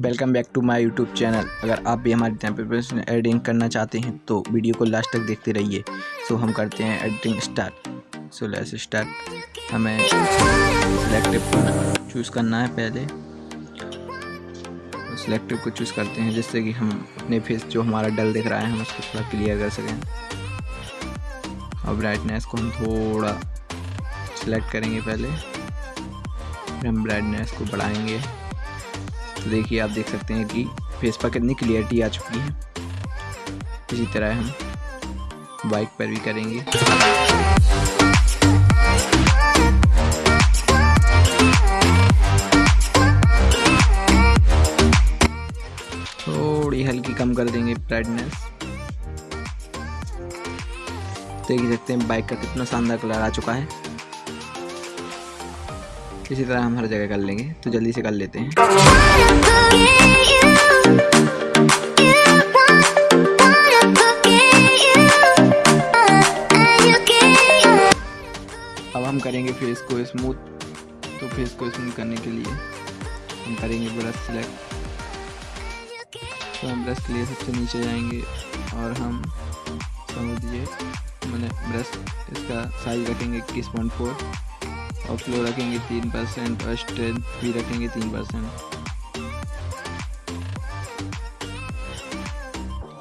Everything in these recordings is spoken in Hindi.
Welcome back to my YouTube channel अगर आप भी हमारे पर एडिटिंग करना चाहते हैं तो वीडियो को लास्ट तक देखते रहिए। सो हम करते हैं editing start so let's start हमें सिलेक्टिव चूज़ करना है पहले। सिलेक्टिव को चूज़ करते हैं, जिससे कि हम अपने फेस जो हमारा डल दिख रहा है, हम उसको थोड़ा क्लियर कर सकें। और ब्राइटनेस को हम थोड़ा सिलेक्ट करेंगे पहले। फिर हम ब्राइटनेस को बढ़ाएँगे। तो देखिए, आप देख सकते हैं कि फेस पर कितनी क्लियरिटी आ चुकी है। इसी तरह हम बाइक पर भी करेंगे। थोड़ी हल्की कम कर देंगे ब्राइटनेस देख सकते हैं बाइक का कितना शानदार कलर आ चुका है। इसी तरह हम हर जगह कर लेंगे तो जल्दी से कर लेते हैं। अब हम करेंगे फेस को स्मूथ तो फेस को स्मूथ करने के लिए हम करेंगे ब्रश सिलेक्ट तो हम ब्रश के लिए सबसे नीचे जाएँगे और हम समझिए, मैंने ब्रश इसका साइज़ रखेंगे इक्कीस पॉइंट फोर और फ्लो रखेंगे तीन परसेंट और स्ट्रेंथ भी रखेंगे तीन परसेंट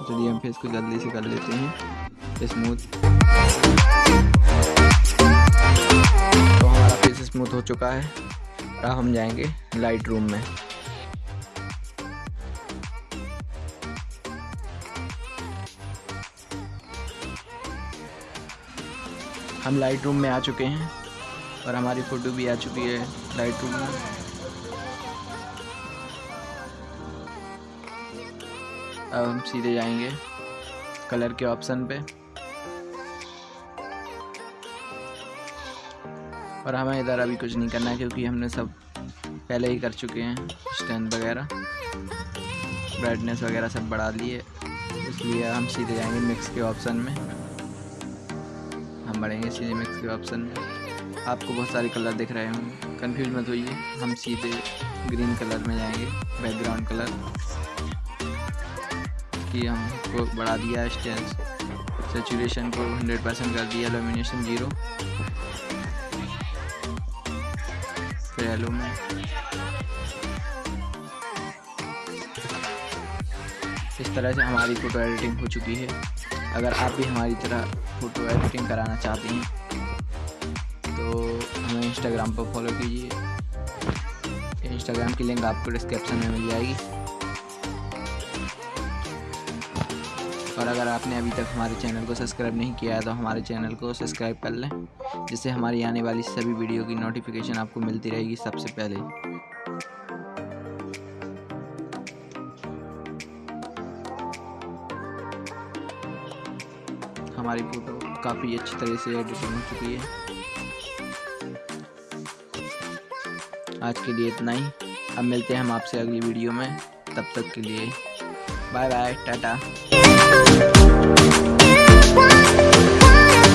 चलिए हम फेस को जल्दी से कर लेते हैं. स्मूथ तो हमारा फेस स्मूथ हो चुका है. अब हम जाएँगे लाइट रूम में. हम लाइट रूम में आ चुके हैं. और हमारी फ़ोटो भी आ चुकी है लाइट रूम में। अब हम सीधे जाएँगे कलर के ऑप्शन पे। और हमें इधर अभी कुछ नहीं करना है क्योंकि हमने सब पहले ही कर चुके हैं स्टैंड वगैरह। ब्राइटनेस वगैरह सब बढ़ा लिए। इसलिए हम सीधे जाएँगे मिक्स के ऑप्शन में। हम बढ़ेंगे सीधे मिक्स के ऑप्शन में। आपको बहुत सारे कलर दिख रहे होंगे। कंफ्यूज मत होइए। हम सीधे ग्रीन कलर में जाएँगे बैकग्राउंड कलर कि हमको बढ़ा दिया स्टेंस सेचुरेशन को 100 परसेंट कर दिया एलोमिनेशन ज़ीरो में। इस तरह से हमारी फ़ोटो एडिटिंग हो चुकी है। अगर आप भी हमारी तरह फ़ोटो एडिटिंग कराना चाहते हैं हमें इंस्टाग्राम पर फॉलो कीजिए। इंस्टाग्राम की लिंक आपको डिस्क्रिप्शन में मिल जाएगी। और अगर आपने अभी तक हमारे चैनल को सब्सक्राइब नहीं किया है तो हमारे चैनल को सब्सक्राइब कर लें, जिससे हमारी आने वाली सभी वीडियो की नोटिफिकेशन आपको मिलती रहेगी सबसे पहले। हमारी फ़ोटो काफ़ी अच्छी तरह से एडिटिंग हो चुकी है। आज के लिए इतना ही। अब मिलते हैं हम आपसे अगली वीडियो में। तब तक के लिए बाय बाय, टाटा।